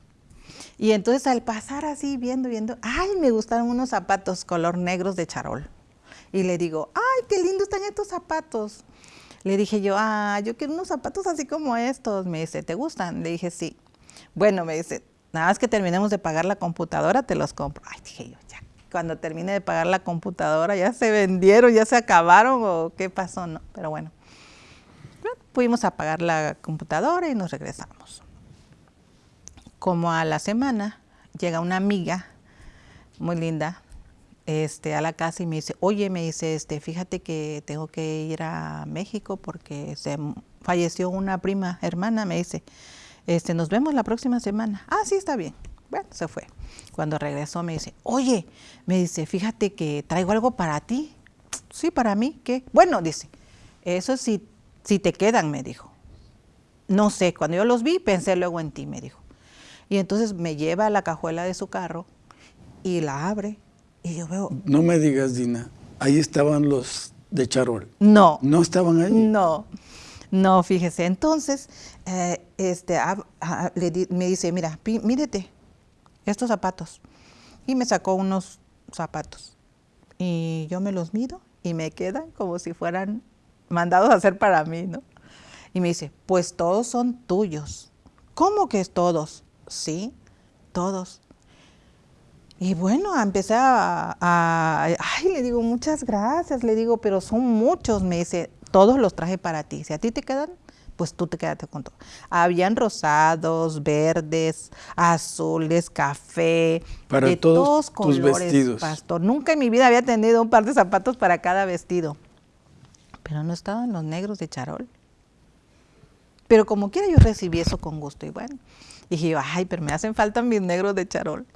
S2: Y entonces al pasar así, viendo, viendo, ay, me gustaron unos zapatos color negros de charol. Y le digo, ay, qué lindos están estos zapatos. Le dije yo, ah, yo quiero unos zapatos así como estos. Me dice, ¿te gustan? Le dije, sí. Bueno, me dice, nada más que terminemos de pagar la computadora, te los compro. Ay, dije yo, ya, cuando termine de pagar la computadora, ya se vendieron, ya se acabaron o qué pasó, ¿no? Pero bueno, fuimos a pagar la computadora y nos regresamos. Como a la semana, llega una amiga muy linda este, a la casa y me dice, oye, me dice, este, fíjate que tengo que ir a México porque se falleció una prima hermana, me dice, este, nos vemos la próxima semana. Ah, sí, está bien. Bueno, se fue. Cuando regresó me dice, oye, me dice, fíjate que traigo algo para ti. Sí, para mí, ¿qué? Bueno, dice, eso sí, si te quedan, me dijo. No sé, cuando yo los vi, pensé luego en ti, me dijo. Y entonces me lleva a la cajuela de su carro y la abre y yo veo...
S1: No me digas, Dina, ahí estaban los de Charol.
S2: No.
S1: ¿No estaban ahí?
S2: No. No, fíjese. Entonces, eh, este, me dice, mira, mírete, estos zapatos. Y me sacó unos zapatos. Y yo me los mido y me quedan como si fueran mandados a hacer para mí, ¿no? Y me dice, pues todos son tuyos. ¿Cómo que es todos? Sí, todos. Y bueno, empecé a, a, ay, le digo, muchas gracias, le digo, pero son muchos, me dice, todos los traje para ti. Si a ti te quedan, pues tú te quedaste con todo. Habían rosados, verdes, azules, café,
S1: para de todos, colores, vestidos.
S2: pastor. Nunca en mi vida había tenido un par de zapatos para cada vestido. Pero no estaban los negros de charol. Pero como quiera yo recibí eso con gusto. Y bueno, dije yo, ay, pero me hacen falta mis negros de charol.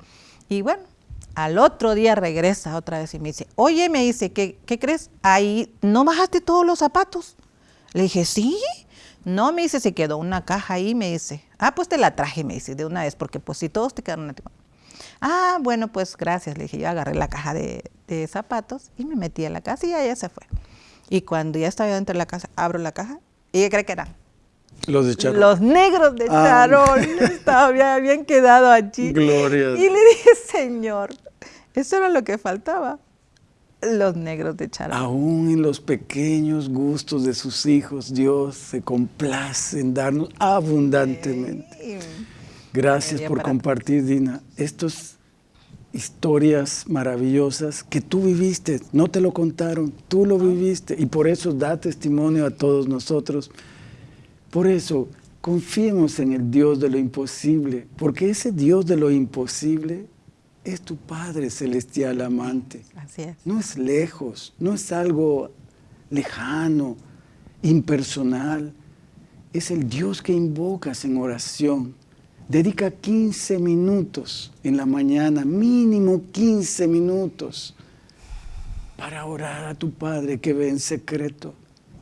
S2: Y bueno, al otro día regresa otra vez y me dice, oye, me dice, ¿qué, ¿qué crees? Ahí, ¿no bajaste todos los zapatos? Le dije, sí. No, me dice, se quedó una caja ahí, me dice. Ah, pues te la traje, me dice, de una vez, porque pues si todos te quedaron a. Ah, bueno, pues gracias, le dije, yo agarré la caja de, zapatos y me metí en la casa y ya, se fue. Y cuando ya estaba dentro de la casa, abro la caja y ella cree que eran
S1: los de Charol.
S2: Los negros de ah. Charol. Estaba, habían quedado allí.
S1: Gloria.
S2: Y le dije, Señor, eso era lo que faltaba. Los negros de Charol.
S1: Aún en los pequeños gustos de sus hijos, Dios se complace en darnos abundantemente. Gracias por compartir, Dina, estas historias maravillosas que tú viviste, no te lo contaron, tú lo viviste y por eso da testimonio a todos nosotros por eso, confiemos en el Dios de lo imposible, porque ese Dios de lo imposible es tu Padre Celestial amante.
S2: Así es.
S1: No es lejos, no es algo lejano, impersonal. Es el Dios que invocas en oración. Dedica 15 minutos en la mañana, mínimo 15 minutos, para orar a tu Padre que ve en secreto,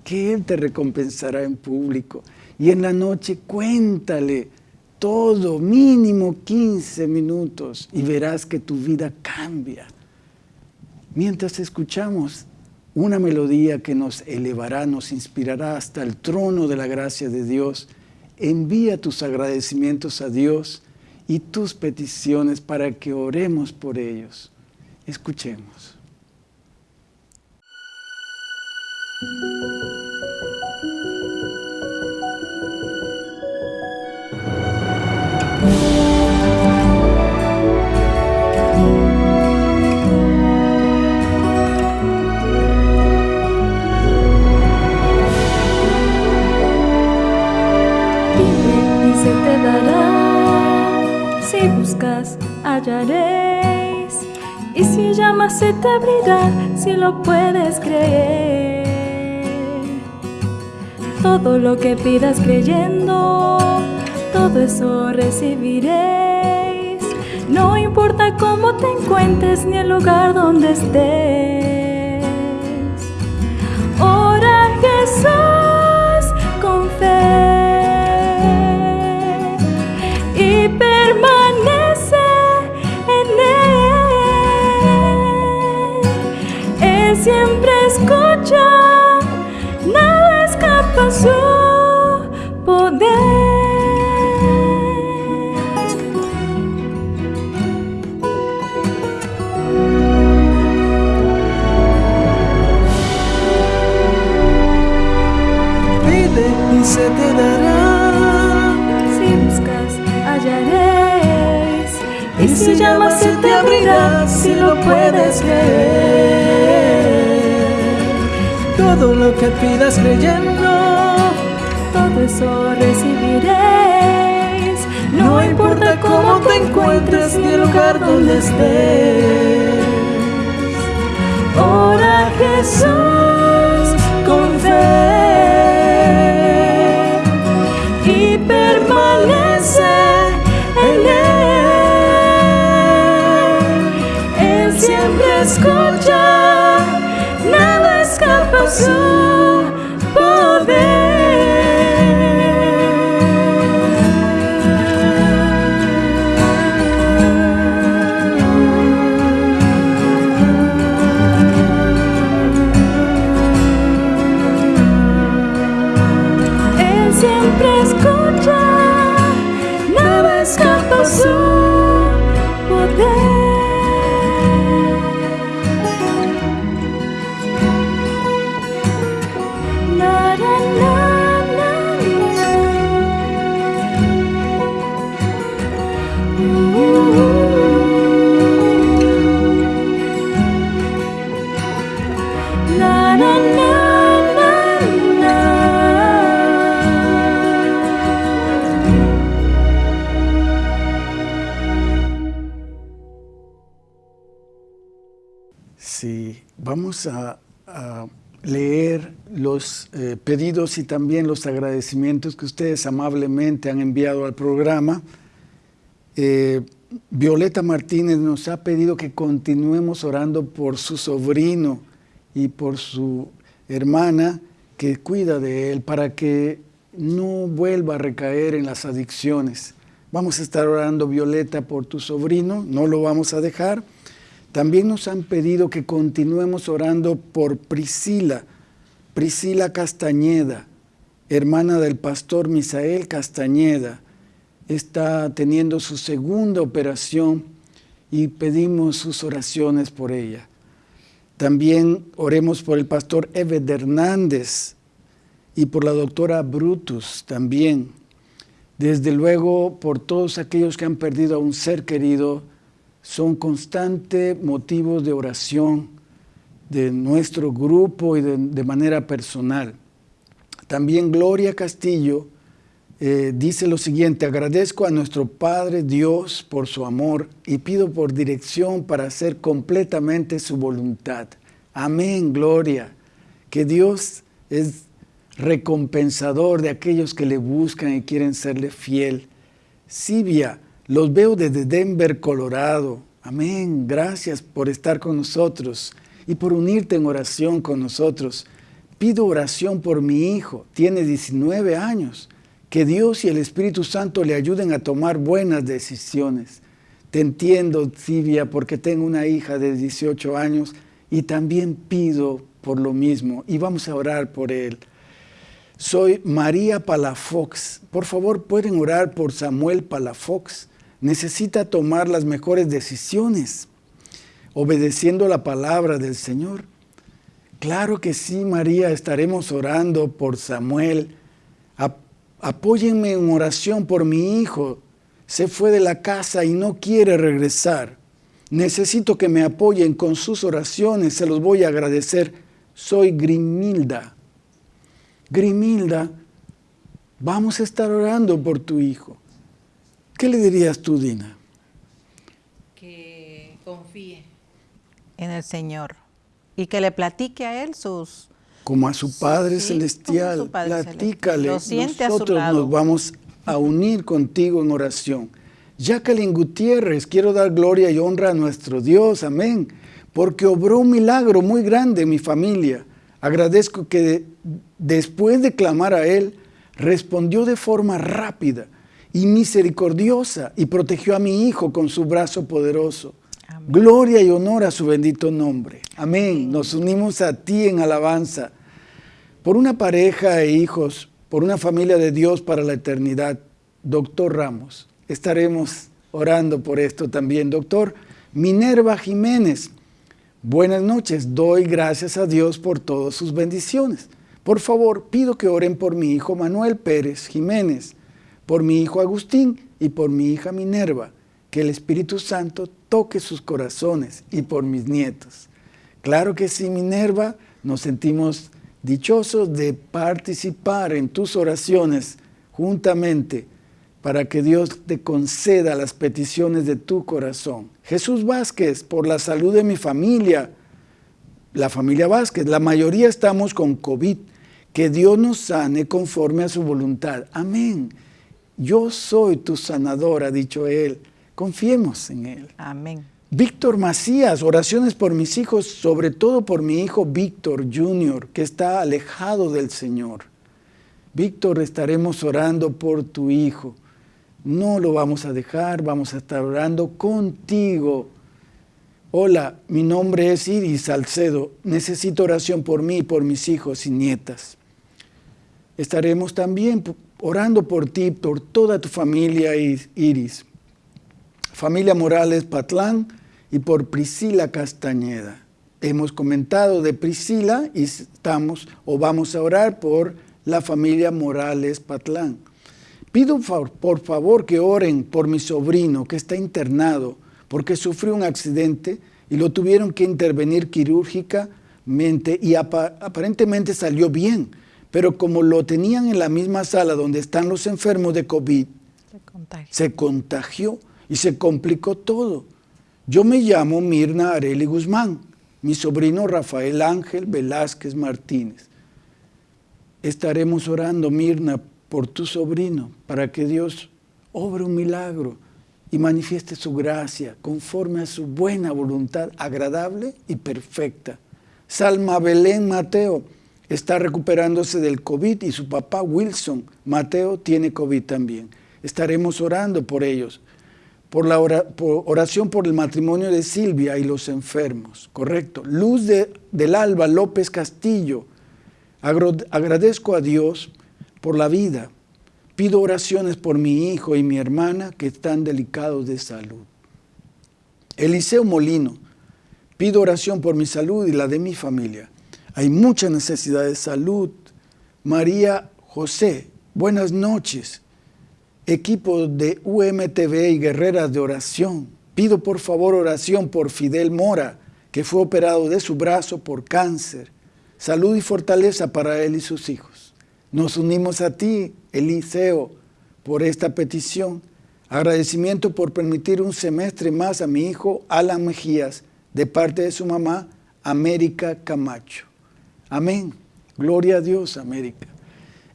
S1: que Él te recompensará en público. Y en la noche cuéntale todo, mínimo 15 minutos, y verás que tu vida cambia. Mientras escuchamos una melodía que nos elevará, nos inspirará hasta el trono de la gracia de Dios, envía tus agradecimientos a Dios y tus peticiones para que oremos por ellos. Escuchemos.
S3: Te abrirá, si lo puedes creer. Todo lo que pidas creyendo, todo eso recibiréis. No importa cómo te encuentres ni el lugar donde estés. Ora Jesús con fe siempre escucha, nada escapa a su poder.
S4: se te dará.
S3: Si buscas, hallaréis.
S4: Y, si llamas, se te abrirá, si lo puedes creer. Todo lo que pidas creyendo,
S3: todo eso recibiréis.
S4: No importa cómo te encuentres ni el lugar donde estés. Ora Jesús con fe y permanece en Él. Él siempre escucha, escapa
S1: a, leer los eh, pedidos y también los agradecimientos que ustedes amablemente han enviado al programa. Eh, Violeta Martínez nos ha pedido que continuemos orando por su sobrino y por su hermana que cuida de él para que no vuelva a recaer en las adicciones. Vamos a estar orando, Violeta, por tu sobrino, no lo vamos a dejar. También nos han pedido que continuemos orando por Priscila, Priscila Castañeda, hermana del pastor Misael Castañeda. Está teniendo su segunda operación y pedimos sus oraciones por ella. También oremos por el pastor Eved Hernández y por la doctora Brutus también. Desde luego por todos aquellos que han perdido a un ser querido son constantes motivos de oración de nuestro grupo y de, manera personal. También Gloria Castillo eh, dice lo siguiente, agradezco a nuestro Padre Dios por su amor y pido por dirección para hacer completamente su voluntad. Amén, Gloria. Que Dios es recompensador de aquellos que le buscan y quieren serle fiel. Sibia, los veo desde Denver, Colorado. Amén. Gracias por estar con nosotros y por unirte en oración con nosotros. Pido oración por mi hijo. Tiene 19 años. Que Dios y el Espíritu Santo le ayuden a tomar buenas decisiones. Te entiendo, Silvia, porque tengo una hija de 18 años y también pido por lo mismo y vamos a orar por él. Soy María Palafox. Por favor, pueden orar por Samuel Palafox necesita tomar las mejores decisiones, obedeciendo la palabra del Señor. Claro que sí, María, estaremos orando por Samuel. apóyenme en oración por mi hijo. Se fue de la casa y no quiere regresar. Necesito que me apoyen con sus oraciones, se los voy a agradecer. Soy Grimilda. Grimilda, vamos a estar orando por tu hijo. ¿Qué le dirías tú, Dina?
S2: que confíe en el Señor y que le platique a Él sus...
S1: Como a su Padre Celestial, platícale. Nosotros nos vamos a unir contigo en oración. Jacqueline Gutiérrez, quiero dar gloria y honra a nuestro Dios, amén, porque obró un milagro muy grande en mi familia. Agradezco que después de clamar a Él, respondió de forma rápida y misericordiosa y protegió a mi hijo con su brazo poderoso. Gloria y honor a su bendito nombre. Amén. Nos unimos a ti en alabanza. Por una pareja e hijos, por una familia de Dios para la eternidad. Doctor Ramos, estaremos orando por esto también. Doctor Minerva Jiménez, buenas noches. Doy gracias a Dios por todas sus bendiciones. Por favor, pido que oren por mi hijo Manuel Pérez Jiménez, por mi hijo Agustín y por mi hija Minerva. Que el Espíritu Santo toque sus corazones y por mis nietos. Claro que sí, Minerva, nos sentimos dichosos de participar en tus oraciones juntamente para que Dios te conceda las peticiones de tu corazón. Jesús Vázquez, por la salud de mi familia, la familia Vázquez, la mayoría estamos con COVID, que Dios nos sane conforme a su voluntad. Amén. Yo soy tu sanador, ha dicho él. Confiemos en Él.
S2: Amén.
S1: Víctor Macías, oraciones por mis hijos, sobre todo por mi hijo Víctor Jr., que está alejado del Señor. Víctor, estaremos orando por tu hijo. No lo vamos a dejar, vamos a estar orando contigo. Hola, mi nombre es Iris Salcedo. Necesito oración por mí y por mis hijos y nietas. Estaremos también orando por ti, por toda tu familia, Iris familia Morales Patlán y por Priscila Castañeda. Hemos comentado de Priscila y estamos o vamos a orar por la familia Morales Patlán. Pido por favor que oren por mi sobrino que está internado porque sufrió un accidente y lo tuvieron que intervenir quirúrgicamente y aparentemente salió bien, pero como lo tenían en la misma sala donde están los enfermos de COVID, se contagió y se complicó todo. Yo me llamo Mirna Areli Guzmán, mi sobrino Rafael Ángel Velázquez Martínez. Estaremos orando, Mirna, por tu sobrino, para que Dios obre un milagro y manifieste su gracia conforme a su buena voluntad, agradable y perfecta. Salma Belén Mateo está recuperándose del COVID y su papá Wilson Mateo tiene COVID también. Estaremos orando por ellos por la oración por el matrimonio de Silvia y los enfermos, correcto. Luz del Alba López Castillo, agradezco a Dios por la vida. Pido oraciones por mi hijo y mi hermana que están delicados de salud. Eliseo Molino, pido oración por mi salud y la de mi familia. Hay mucha necesidad de salud. María José, buenas noches equipo de UMTV y Guerreras de Oración. Pido por favor oración por Fidel Mora, que fue operado de su brazo por cáncer. Salud y fortaleza para él y sus hijos. Nos unimos a ti, Eliseo, por esta petición. Agradecimiento por permitir un semestre más a mi hijo Alan Mejías, de parte de su mamá, América Camacho. Amén. Gloria a Dios, América.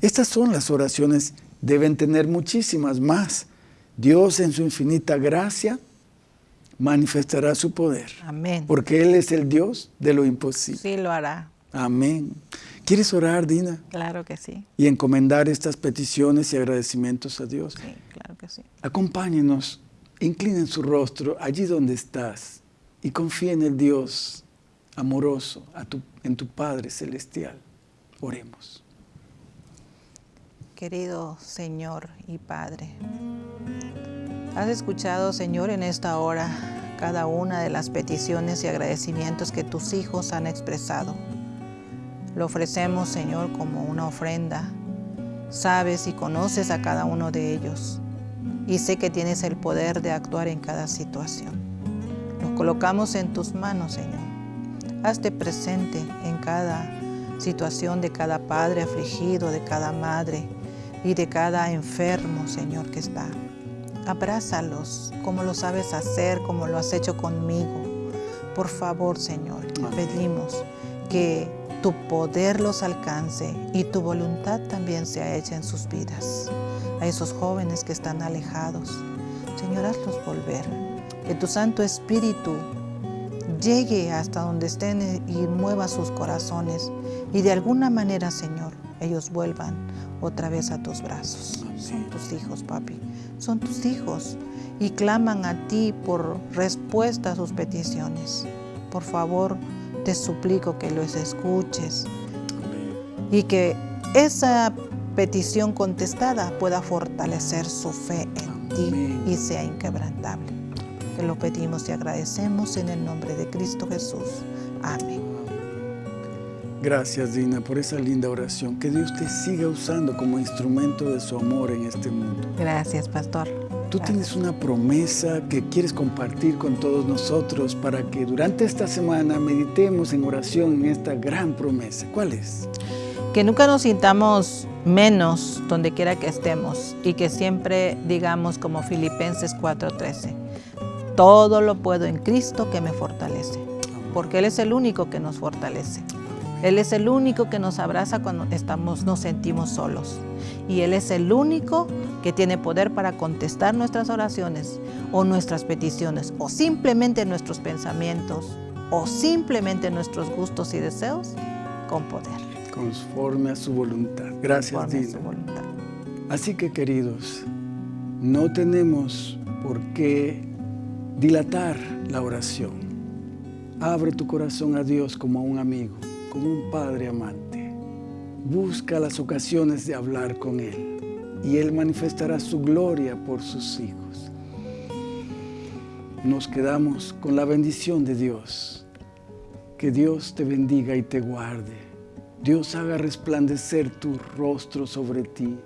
S1: Estas son las oraciones deben tener muchísimas más. Dios en su infinita gracia manifestará su poder.
S2: Amén.
S1: Porque Él es el Dios de lo imposible.
S2: Sí, lo hará.
S1: Amén. ¿Quieres orar, Dina?
S2: Claro que sí.
S1: Y encomendar estas peticiones y agradecimientos a Dios.
S2: Sí, claro que sí.
S1: Acompáñenos, inclinen su rostro allí donde estás y confía en el Dios amoroso, en tu Padre Celestial. Oremos.
S2: Querido Señor y Padre, has escuchado, Señor, en esta hora cada una de las peticiones y agradecimientos que tus hijos han expresado. Lo ofrecemos, Señor, como una ofrenda. Sabes y conoces a cada uno de ellos y sé que tienes el poder de actuar en cada situación. Los colocamos en tus manos, Señor. Hazte presente en cada situación de cada padre afligido, de cada madre y de cada enfermo, Señor, que está. abrázalos como lo sabes hacer, como lo has hecho conmigo. Por favor, Señor, te pedimos que tu poder los alcance y tu voluntad también sea hecha en sus vidas. A esos jóvenes que están alejados, Señor, hazlos volver. Que tu Santo Espíritu llegue hasta donde estén y mueva sus corazones. Y de alguna manera, Señor, ellos vuelvan otra vez a tus brazos. Son tus hijos, papi, son tus hijos. Y claman a ti por respuesta a sus peticiones. Por favor, te suplico que los escuches. Y que esa petición contestada pueda fortalecer su fe en ti y sea inquebrantable. Te lo pedimos y agradecemos en el nombre de Cristo Jesús. Amén.
S1: Gracias, Dina, por esa linda oración. Que Dios te siga usando como instrumento de su amor en este mundo.
S2: Gracias, pastor.
S1: Tú tienes una promesa que quieres compartir con todos nosotros para que durante esta semana meditemos en oración en esta gran promesa. ¿Cuál es?
S2: Que nunca nos sintamos menos donde quiera que estemos y que siempre digamos como Filipenses 4:13, todo lo puedo en Cristo que me fortalece, porque Él es el único que nos fortalece. Él es el único que nos abraza cuando estamos, nos sentimos solos. Y Él es el único que tiene poder para contestar nuestras oraciones o nuestras peticiones o simplemente nuestros pensamientos o simplemente nuestros gustos y deseos con poder.
S1: Conforme a su voluntad. Gracias, Dina. Así que, queridos, no tenemos por qué dilatar la oración. Abre tu corazón a Dios como a un amigo como un padre amante. Busca las ocasiones de hablar con Él y Él manifestará su gloria por sus hijos. Nos quedamos con la bendición de Dios. Que Dios te bendiga y te guarde. Dios haga resplandecer tu rostro sobre ti.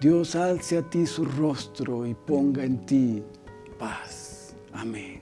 S1: Dios alce a ti su rostro y ponga en ti paz. Amén.